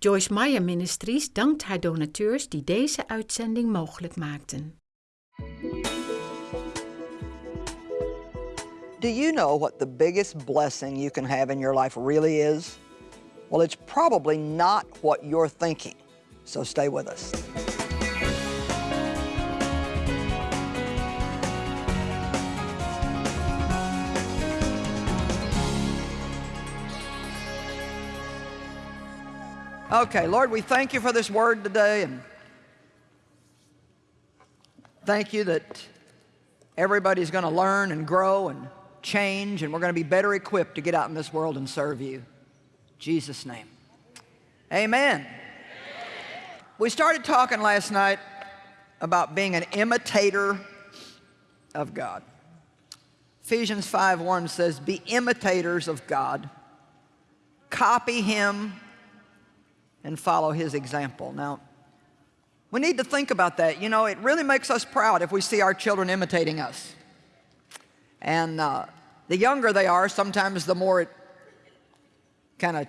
Joyce Meyer Ministries dankt haar donateurs die deze uitzending mogelijk maakten. Do you know what the biggest blessing you can have in your life really is? Well, it's probably not what you're thinking. So stay with us. Okay, Lord, we thank you for this word today and thank you that everybody's going to learn and grow and change and we're going to be better equipped to get out in this world and serve you. In Jesus' name. Amen. We started talking last night about being an imitator of God. Ephesians 5.1 says, be imitators of God. Copy Him and follow his example. Now, we need to think about that. You know, it really makes us proud if we see our children imitating us. And uh, the younger they are, sometimes the more it kind of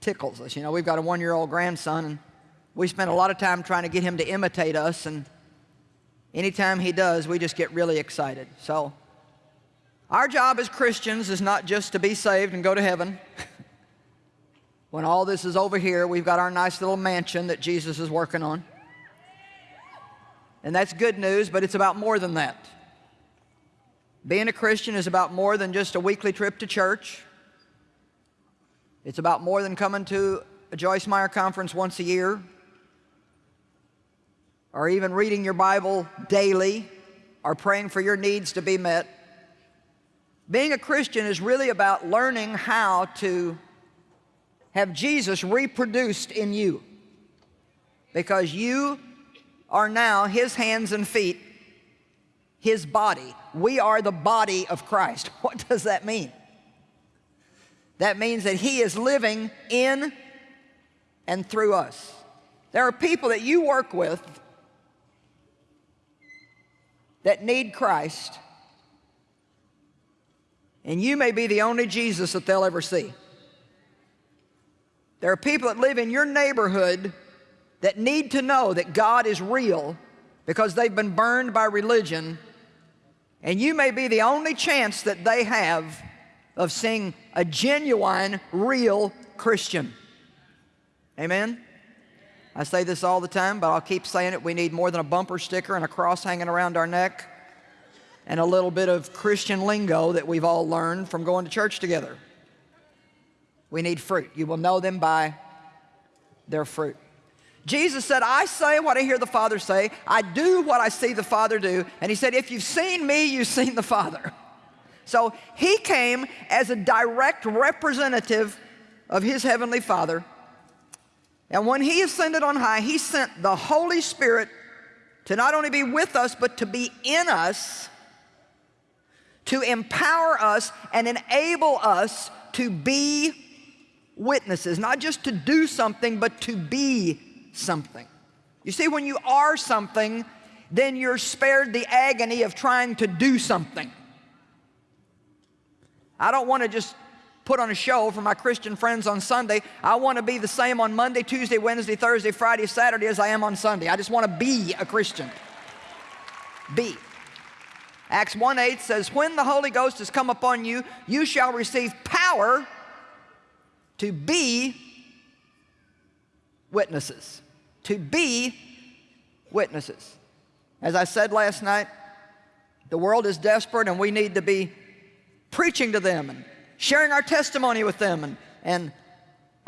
tickles us. You know, we've got a one-year-old grandson, and we spend a lot of time trying to get him to imitate us, and anytime he does, we just get really excited. So our job as Christians is not just to be saved and go to heaven. When all this is over here, we've got our nice little mansion that Jesus is working on. And that's good news, but it's about more than that. Being a Christian is about more than just a weekly trip to church. It's about more than coming to a Joyce Meyer conference once a year or even reading your Bible daily or praying for your needs to be met. Being a Christian is really about learning how to have Jesus reproduced in you because you are now his hands and feet, his body. We are the body of Christ. What does that mean? That means that he is living in and through us. There are people that you work with that need Christ, and you may be the only Jesus that they'll ever see. There are people that live in your neighborhood that need to know that God is real because they've been burned by religion and you may be the only chance that they have of seeing a genuine, real Christian. Amen? I say this all the time, but I'll keep saying it. We need more than a bumper sticker and a cross hanging around our neck and a little bit of Christian lingo that we've all learned from going to church together. We need fruit. You will know them by their fruit. Jesus said, I say what I hear the Father say. I do what I see the Father do. And he said, if you've seen me, you've seen the Father. So he came as a direct representative of his heavenly Father. And when he ascended on high, he sent the Holy Spirit to not only be with us, but to be in us, to empower us and enable us to be witnesses, not just to do something, but to be something. You see, when you are something, then you're spared the agony of trying to do something. I don't want to just put on a show for my Christian friends on Sunday. I want to be the same on Monday, Tuesday, Wednesday, Thursday, Friday, Saturday as I am on Sunday. I just want to be a Christian. Be. Acts 1 8 says, When the Holy Ghost has come upon you, you shall receive power to be witnesses. To be witnesses. As I said last night, the world is desperate and we need to be preaching to them and sharing our testimony with them. And, and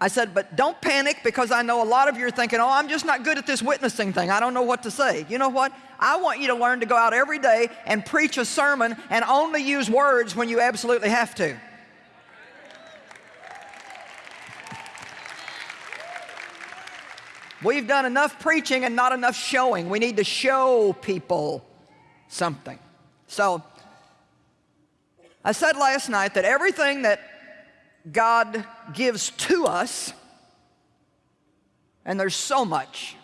I said, but don't panic because I know a lot of you are thinking, oh, I'm just not good at this witnessing thing. I don't know what to say. You know what? I want you to learn to go out every day and preach a sermon and only use words when you absolutely have to. We've done enough preaching and not enough showing. We need to show people something. So, I said last night that everything that God gives to us, and there's so much,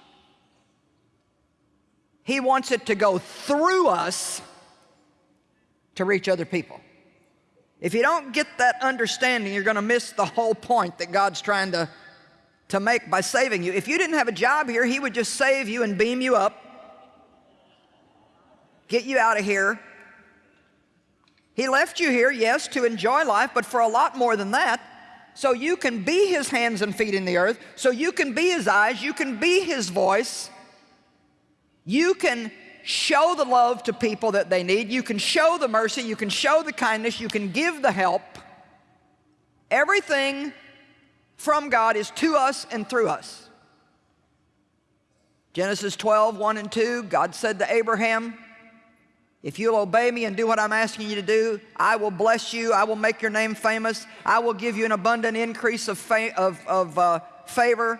He wants it to go through us to reach other people. If you don't get that understanding, you're going to miss the whole point that God's trying to to make by saving you. If you didn't have a job here, He would just save you and beam you up, get you out of here. He left you here, yes, to enjoy life, but for a lot more than that. So you can be His hands and feet in the earth, so you can be His eyes, you can be His voice, you can show the love to people that they need, you can show the mercy, you can show the kindness, you can give the help. Everything from God is to us and through us. Genesis 12, 1 and 2, God said to Abraham, if you'll obey me and do what I'm asking you to do, I will bless you, I will make your name famous, I will give you an abundant increase of, of, of uh, favor,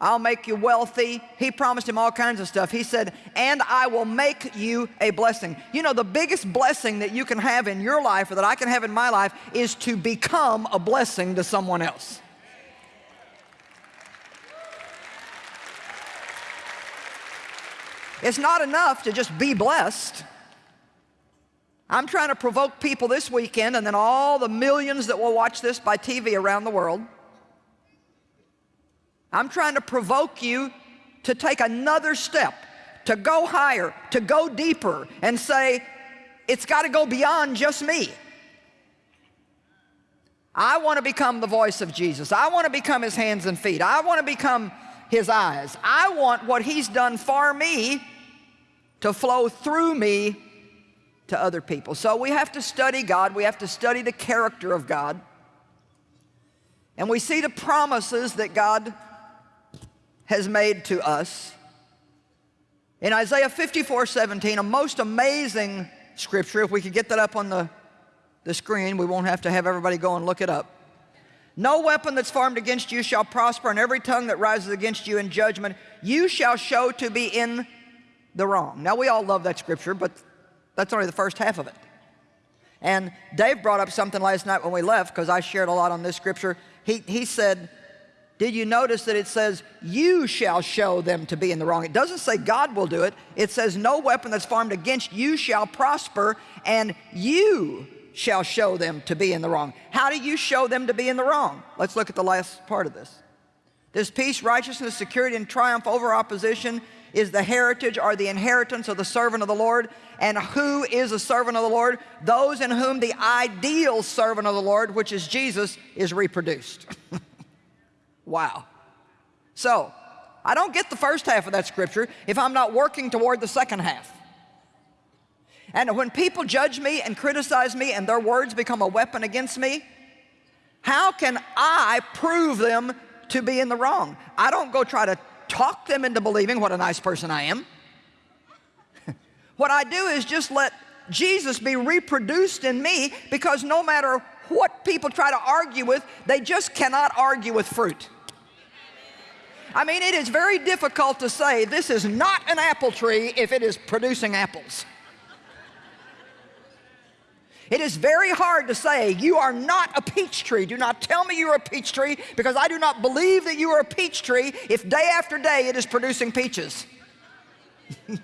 I'll make you wealthy. He promised him all kinds of stuff. He said, and I will make you a blessing. You know, the biggest blessing that you can have in your life or that I can have in my life is to become a blessing to someone else. It's not enough to just be blessed. I'm trying to provoke people this weekend and then all the millions that will watch this by TV around the world I'm trying to provoke you to take another step, to go higher, to go deeper, and say, it's got to go beyond just me. I want to become the voice of Jesus. I want to become his hands and feet. I want to become his eyes. I want what he's done for me to flow through me to other people. So we have to study God. We have to study the character of God. And we see the promises that God has made to us. In Isaiah 54, 17, a most amazing scripture, if we could get that up on the, the screen, we won't have to have everybody go and look it up. No weapon that's formed against you shall prosper, and every tongue that rises against you in judgment, you shall show to be in the wrong. Now, we all love that scripture, but that's only the first half of it. And Dave brought up something last night when we left, because I shared a lot on this scripture. He, he said, did you notice that it says, you shall show them to be in the wrong? It doesn't say God will do it. It says, no weapon that's formed against you shall prosper, and you shall show them to be in the wrong. How do you show them to be in the wrong? Let's look at the last part of this. This peace, righteousness, security, and triumph over opposition is the heritage or the inheritance of the servant of the Lord. And who is a servant of the Lord? Those in whom the ideal servant of the Lord, which is Jesus, is reproduced. Wow. So, I don't get the first half of that scripture if I'm not working toward the second half. And when people judge me and criticize me and their words become a weapon against me, how can I prove them to be in the wrong? I don't go try to talk them into believing what a nice person I am. what I do is just let Jesus be reproduced in me because no matter what people try to argue with, they just cannot argue with fruit. I mean, it is very difficult to say this is not an apple tree if it is producing apples. It is very hard to say, you are not a peach tree. Do not tell me you are a peach tree because I do not believe that you are a peach tree if day after day it is producing peaches. and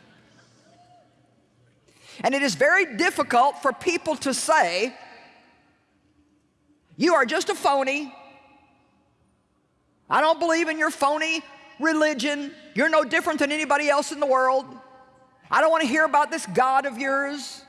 it is very difficult for people to say, you are just a phony, I don't believe in your phony religion. You're no different than anybody else in the world. I don't want to hear about this God of yours.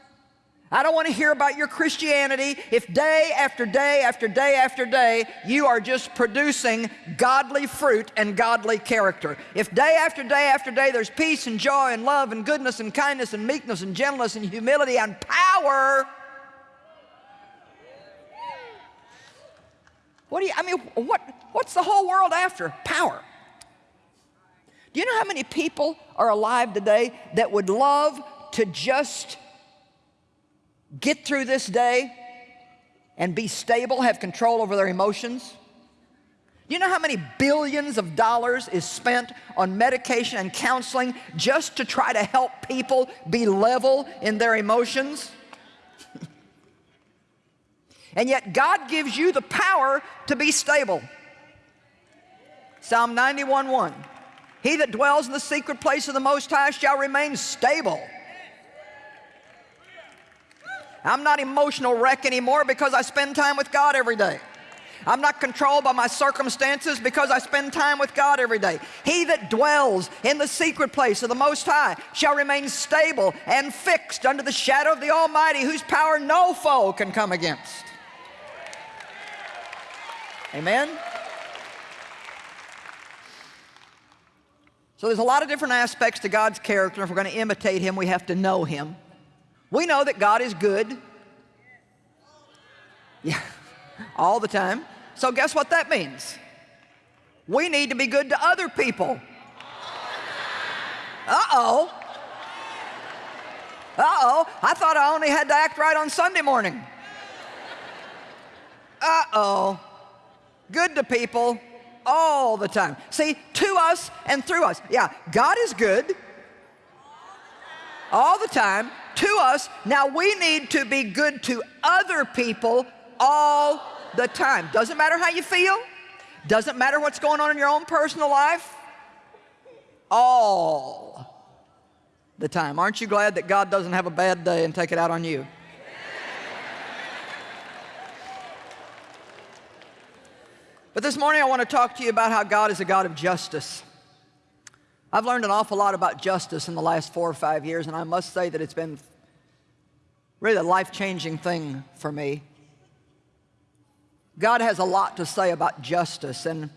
I don't want to hear about your Christianity if day after day after day after day you are just producing godly fruit and godly character. If day after day after day there's peace and joy and love and goodness and kindness and meekness and gentleness and humility and power, what do you, I mean, what, What's the whole world after? Power. Do you know how many people are alive today that would love to just get through this day and be stable, have control over their emotions? Do you know how many billions of dollars is spent on medication and counseling just to try to help people be level in their emotions? And yet God gives you the power to be stable. Psalm 91:1. He that dwells in the secret place of the Most High shall remain stable. I'm not emotional wreck anymore because I spend time with God every day. I'm not controlled by my circumstances because I spend time with God every day. He that dwells in the secret place of the Most High shall remain stable and fixed under the shadow of the Almighty, whose power no foe can come against. Amen? So there's a lot of different aspects to God's character. If we're going to imitate Him, we have to know Him. We know that God is good. Yeah, all the time. So guess what that means? We need to be good to other people. Uh-oh. Uh-oh. I thought I only had to act right on Sunday morning. Uh-oh. Good to people all the time. See, to us and through us. Yeah, God is good all the time to us. Now we need to be good to other people all the time. Doesn't matter how you feel. Doesn't matter what's going on in your own personal life. All the time. Aren't you glad that God doesn't have a bad day and take it out on you? But this morning I want to talk to you about how God is a God of justice. I've learned an awful lot about justice in the last four or five years, and I must say that it's been really a life-changing thing for me. God has a lot to say about justice, and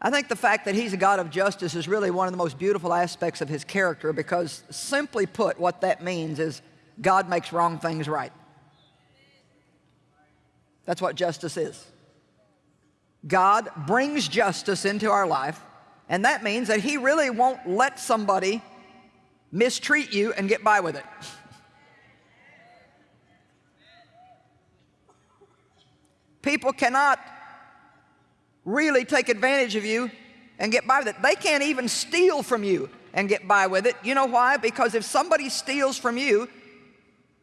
I think the fact that He's a God of justice is really one of the most beautiful aspects of His character because simply put, what that means is God makes wrong things right. That's what justice is. God brings justice into our life, and that means that He really won't let somebody mistreat you and get by with it. People cannot really take advantage of you and get by with it. They can't even steal from you and get by with it. You know why? Because if somebody steals from you,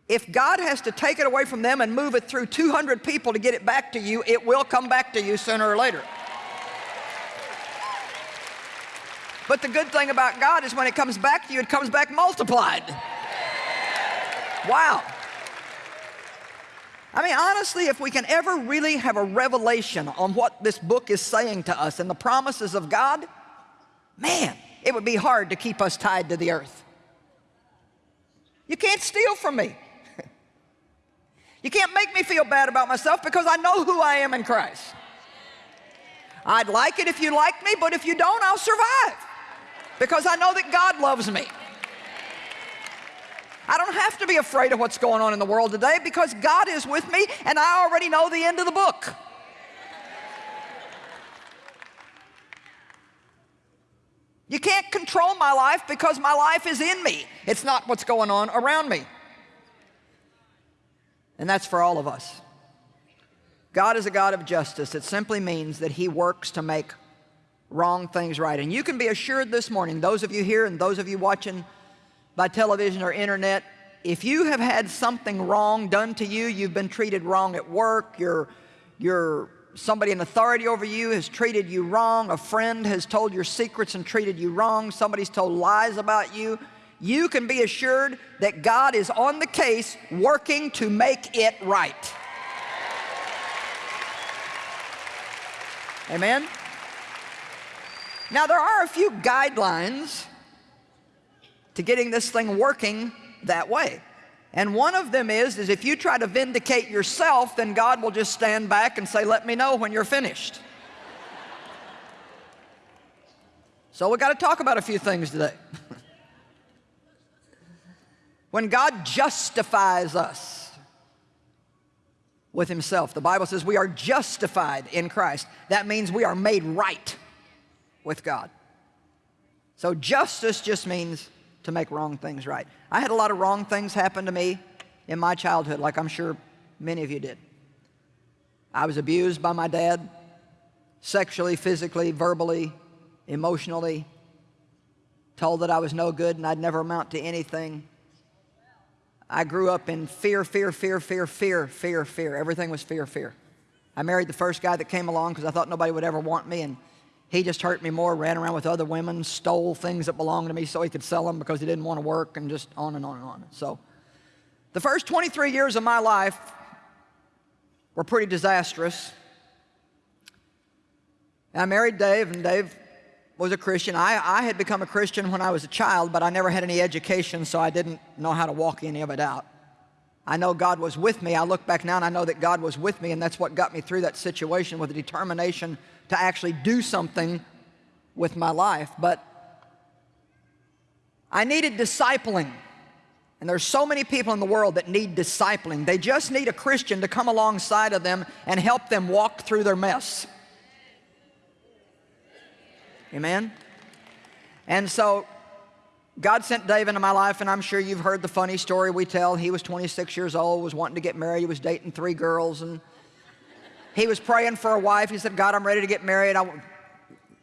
if God has to take it away from them and move it through 200 people to get it back to you, it will come back to you sooner or later. But the good thing about God is when it comes back to you, it comes back multiplied. Wow. I mean, honestly, if we can ever really have a revelation on what this book is saying to us and the promises of God, man, it would be hard to keep us tied to the earth. You can't steal from me. You can't make me feel bad about myself because I know who I am in Christ. I'd like it if you like me, but if you don't, I'll survive because I know that God loves me. I don't have to be afraid of what's going on in the world today because God is with me and I already know the end of the book. You can't control my life because my life is in me. It's not what's going on around me. And that's for all of us. God is a God of justice. It simply means that He works to make wrong things right. And you can be assured this morning, those of you here and those of you watching by television or internet, if you have had something wrong done to you, you've been treated wrong at work, you're, you're somebody in authority over you has treated you wrong, a friend has told your secrets and treated you wrong, somebody's told lies about you, you can be assured that God is on the case working to make it right. Amen? Now there are a few guidelines to getting this thing working that way. And one of them is, is if you try to vindicate yourself, then God will just stand back and say, let me know when you're finished. so we got to talk about a few things today. when God justifies us with himself, the Bible says we are justified in Christ. That means we are made right with God. So justice just means to make wrong things right. I had a lot of wrong things happen to me in my childhood, like I'm sure many of you did. I was abused by my dad, sexually, physically, verbally, emotionally, told that I was no good and I'd never amount to anything. I grew up in fear, fear, fear, fear, fear, fear, fear. Everything was fear, fear. I married the first guy that came along because I thought nobody would ever want me, and he just hurt me more, ran around with other women, stole things that belonged to me so he could sell them because he didn't want to work, and just on and on and on. So the first 23 years of my life were pretty disastrous. I married Dave, and Dave was a Christian. I, I had become a Christian when I was a child, but I never had any education, so I didn't know how to walk any of it out. I know God was with me. I look back now and I know that God was with me, and that's what got me through that situation with a determination to actually do something with my life. But I needed discipling. And there's so many people in the world that need discipling. They just need a Christian to come alongside of them and help them walk through their mess. Amen? And so God sent Dave into my life, and I'm sure you've heard the funny story we tell. He was 26 years old, was wanting to get married. He was dating three girls, and he was praying for a wife. He said, God, I'm ready to get married. I,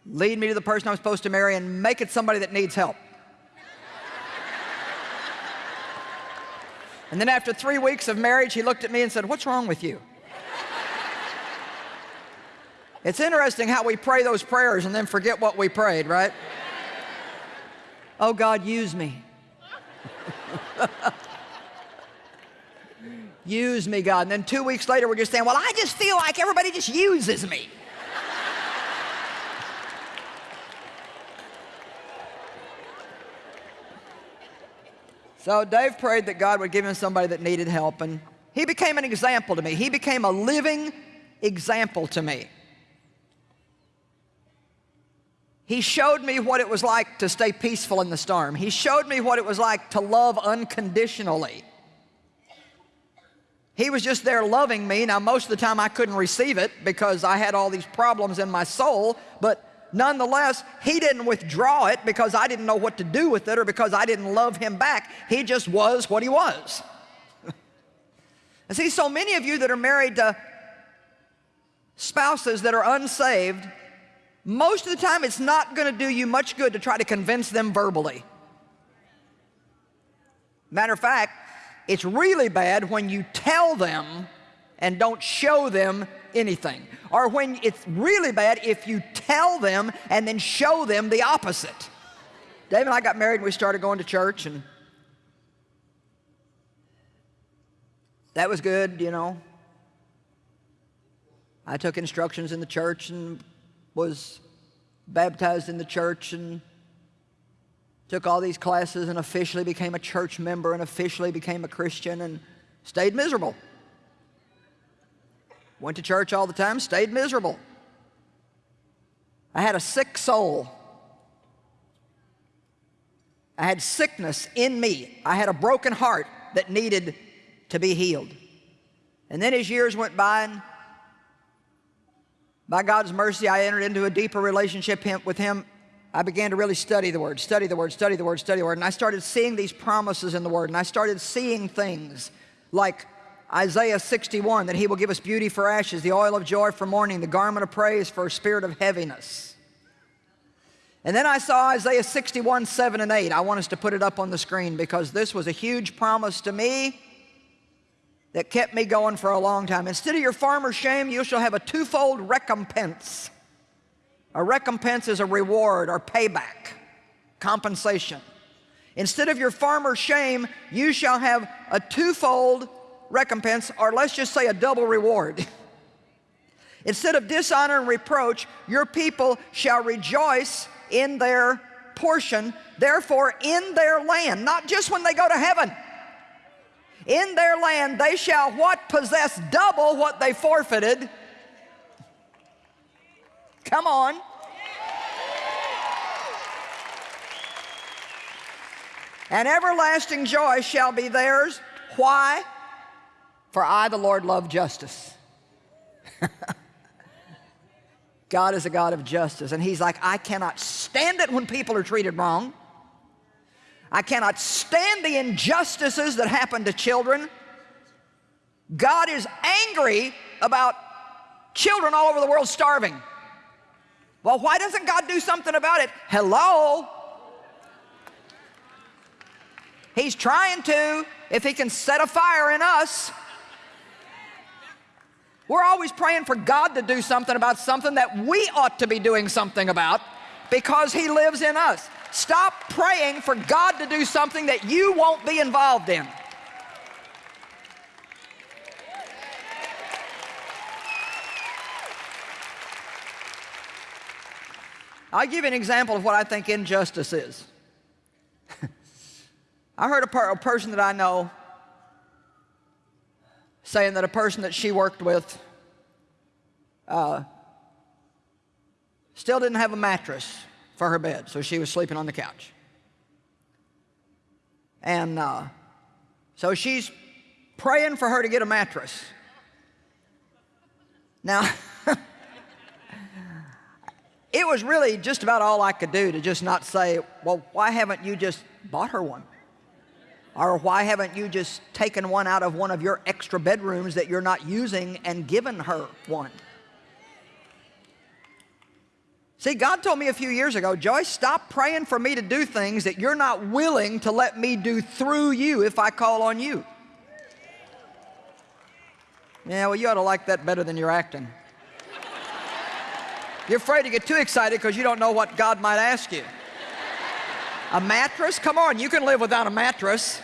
lead me to the person I'm supposed to marry and make it somebody that needs help. and then after three weeks of marriage, he looked at me and said, what's wrong with you? It's interesting how we pray those prayers and then forget what we prayed, right? oh, God, use me. use me, God. And then two weeks later, we're just saying, well, I just feel like everybody just uses me. so Dave prayed that God would give him somebody that needed help, and he became an example to me. He became a living example to me. He showed me what it was like to stay peaceful in the storm. He showed me what it was like to love unconditionally. He was just there loving me. Now, most of the time I couldn't receive it because I had all these problems in my soul, but nonetheless, he didn't withdraw it because I didn't know what to do with it or because I didn't love him back. He just was what he was. and see, so many of you that are married to spouses that are unsaved, most of the time it's not going to do you much good to try to convince them verbally. Matter of fact, it's really bad when you tell them and don't show them anything. Or when it's really bad if you tell them and then show them the opposite. Dave and I got married and we started going to church and that was good, you know. I took instructions in the church and was baptized in the church and took all these classes and officially became a church member and officially became a Christian and stayed miserable. Went to church all the time, stayed miserable. I had a sick soul. I had sickness in me. I had a broken heart that needed to be healed. And then as years went by and by God's mercy, I entered into a deeper relationship with Him. I began to really study the Word, study the Word, study the Word, study the Word. And I started seeing these promises in the Word. And I started seeing things like Isaiah 61, that He will give us beauty for ashes, the oil of joy for mourning, the garment of praise for a spirit of heaviness. And then I saw Isaiah 61, 7 and 8. I want us to put it up on the screen because this was a huge promise to me that kept me going for a long time. Instead of your farmer's shame, you shall have a twofold recompense. A recompense is a reward or payback, compensation. Instead of your farmer's shame, you shall have a twofold recompense, or let's just say a double reward. Instead of dishonor and reproach, your people shall rejoice in their portion, therefore in their land, not just when they go to heaven, in their land they shall what? Possess double what they forfeited. Come on. And everlasting joy shall be theirs. Why? For I, the Lord, love justice. God is a God of justice. And he's like, I cannot stand it when people are treated wrong. I cannot stand the injustices that happen to children. God is angry about children all over the world starving. Well, why doesn't God do something about it? Hello? He's trying to, if he can set a fire in us. We're always praying for God to do something about something that we ought to be doing something about because he lives in us. Stop praying for God to do something that you won't be involved in. I'll give you an example of what I think injustice is. I heard a, per a, person that I know saying that a person that she worked with uh, still didn't have a mattress for her bed, so she was sleeping on the couch. And uh, so she's praying for her to get a mattress. Now, it was really just about all I could do to just not say, well, why haven't you just bought her one? Or why haven't you just taken one out of one of your extra bedrooms that you're not using and given her one? See, God told me a few years ago, Joyce, stop praying for me to do things that you're not willing to let me do through you if I call on you. Yeah, well, you ought to like that better than you're acting. You're afraid to get too excited because you don't know what God might ask you. A mattress? Come on, you can live without a mattress.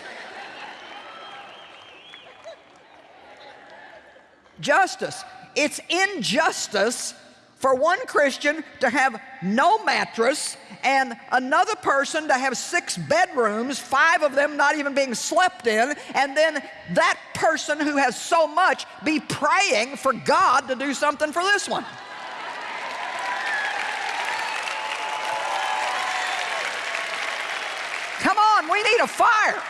Justice. It's injustice for one Christian to have no mattress and another person to have six bedrooms, five of them not even being slept in, and then that person who has so much be praying for God to do something for this one. Come on, we need a fire.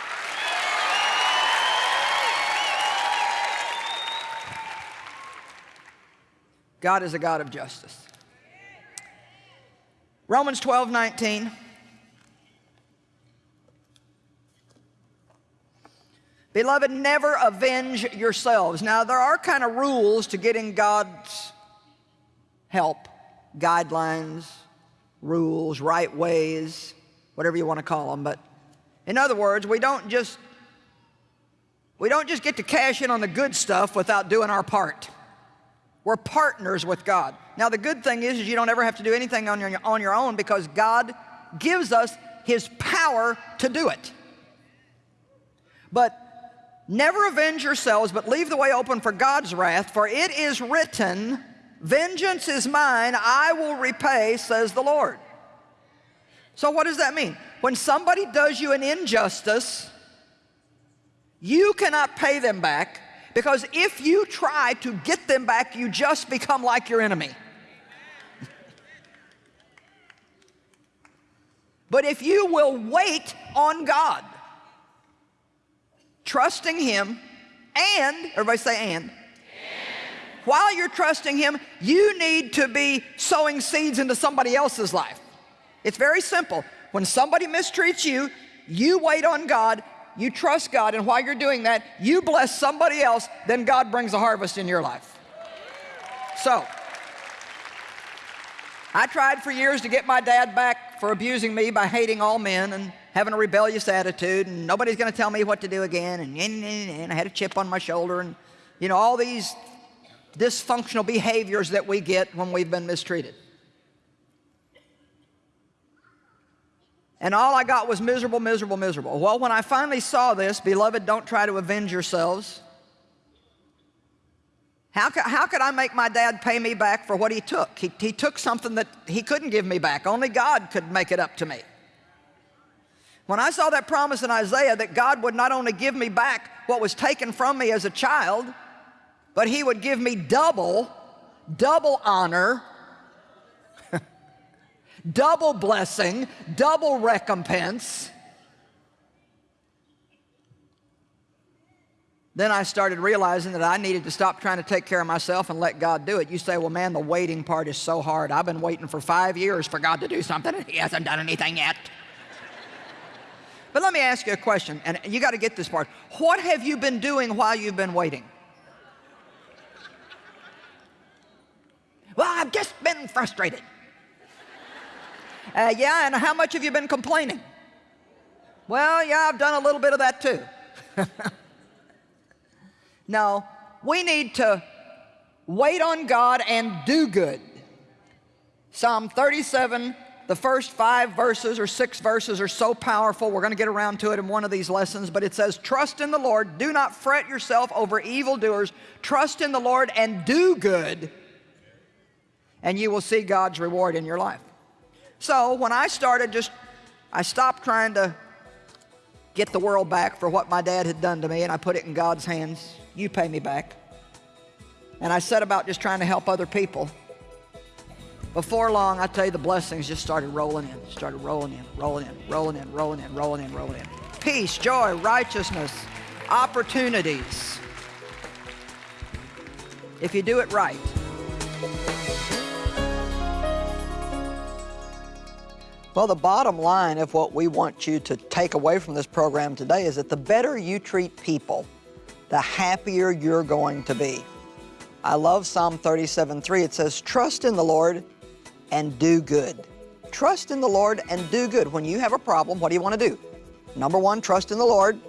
God is a God of justice. Romans 12, 19. Beloved, never avenge yourselves. Now, there are kind of rules to getting God's help, guidelines, rules, right ways, whatever you want to call them. But in other words, we don't just we don't just get to cash in on the good stuff without doing our part. We're partners with God. Now the good thing is, is you don't ever have to do anything on your, on your own because God gives us His power to do it. But never avenge yourselves, but leave the way open for God's wrath, for it is written, Vengeance is mine, I will repay, says the Lord. So what does that mean? When somebody does you an injustice, you cannot pay them back, because if you try to get them back, you just become like your enemy. but if you will wait on God, trusting Him, and, everybody say and, while you're trusting Him, you need to be sowing seeds into somebody else's life. It's very simple. When somebody mistreats you, you wait on God you trust God, and while you're doing that, you bless somebody else, then God brings a harvest in your life. So, I tried for years to get my dad back for abusing me by hating all men and having a rebellious attitude, and nobody's going to tell me what to do again, and, and, and I had a chip on my shoulder, and you know, all these dysfunctional behaviors that we get when we've been mistreated. And all I got was miserable, miserable, miserable. Well, when I finally saw this, beloved, don't try to avenge yourselves. How could, how could I make my dad pay me back for what he took? He, he took something that he couldn't give me back. Only God could make it up to me. When I saw that promise in Isaiah that God would not only give me back what was taken from me as a child, but he would give me double, double honor, double blessing, double recompense. Then I started realizing that I needed to stop trying to take care of myself and let God do it. You say, well, man, the waiting part is so hard. I've been waiting for five years for God to do something, and He hasn't done anything yet. but let me ask you a question, and you got to get this part. What have you been doing while you've been waiting? Well, I've just been frustrated. Uh, yeah, and how much have you been complaining? Well, yeah, I've done a little bit of that too. no, we need to wait on God and do good. Psalm 37, the first five verses or six verses are so powerful. We're going to get around to it in one of these lessons, but it says, Trust in the Lord, do not fret yourself over evildoers. Trust in the Lord and do good, and you will see God's reward in your life. So when I started just, I stopped trying to get the world back for what my dad had done to me and I put it in God's hands. You pay me back. And I set about just trying to help other people. Before long, I tell you, the blessings just started rolling in, started rolling in, rolling in, rolling in, rolling in, rolling in, rolling in. Peace, joy, righteousness, opportunities. If you do it right. Well, the bottom line of what we want you to take away from this program today is that the better you treat people, the happier you're going to be. I love Psalm 37:3. It says, Trust in the Lord and do good. Trust in the Lord and do good. When you have a problem, what do you want to do? Number one, trust in the Lord.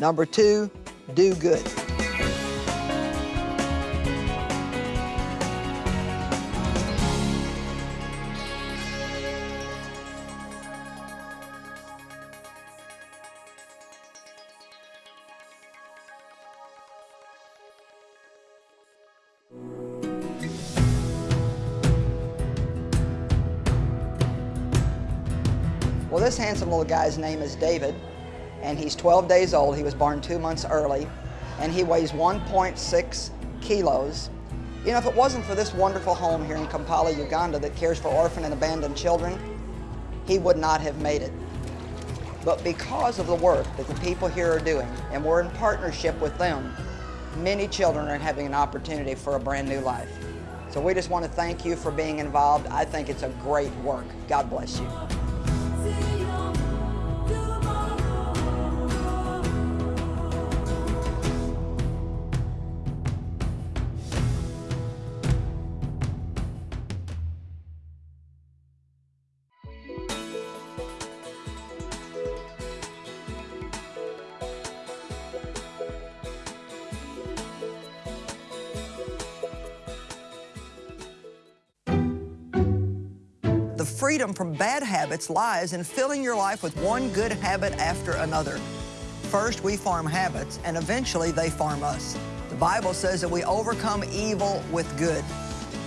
Number two, do good. Little guy's name is David, and he's 12 days old. He was born two months early, and he weighs 1.6 kilos. You know, if it wasn't for this wonderful home here in Kampala, Uganda that cares for orphan and abandoned children, he would not have made it. But because of the work that the people here are doing, and we're in partnership with them, many children are having an opportunity for a brand new life. So we just want to thank you for being involved. I think it's a great work. God bless you. From bad habits lies in filling your life with one good habit after another. First, we farm habits, and eventually they farm us. The Bible says that we overcome evil with good.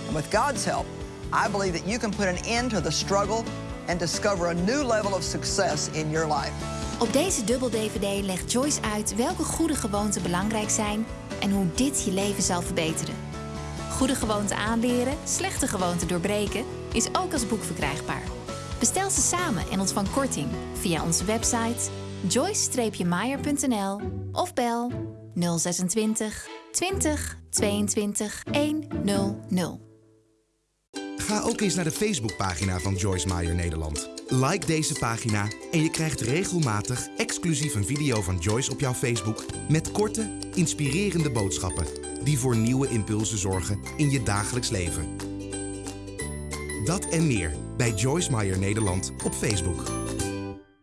And with God's help, I believe that you can put an end to the struggle and discover a new level of success in your life. Op deze dubbel-DVD legt Joyce uit welke goede gewoonten belangrijk zijn en hoe dit je leven zal verbeteren. Goede gewoonten aanleren, slechte gewoonten doorbreken is ook als boek verkrijgbaar. Bestel ze samen en ontvang korting via onze website joyce-meyer.nl of bel 026 20 22 100. Ga ook eens naar de Facebookpagina van Joyce Meyer Nederland. Like deze pagina en je krijgt regelmatig exclusief een video van Joyce op jouw Facebook met korte, inspirerende boodschappen die voor nieuwe impulsen zorgen in je dagelijks leven. Dat en meer bij Joyce Meyer Nederland op Facebook.